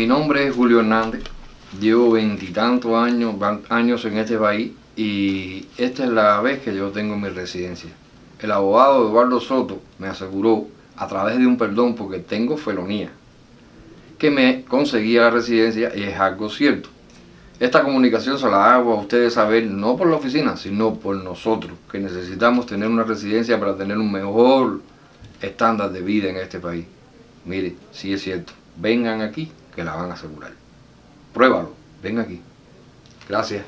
Mi nombre es Julio Hernández, llevo veintitantos años, años en este país y esta es la vez que yo tengo mi residencia. El abogado Eduardo Soto me aseguró, a través de un perdón porque tengo felonía, que me conseguía la residencia y es algo cierto. Esta comunicación se la hago a ustedes saber no por la oficina, sino por nosotros, que necesitamos tener una residencia para tener un mejor estándar de vida en este país. Mire, sí es cierto, vengan aquí que la van a asegurar. Pruébalo, ven aquí. Gracias.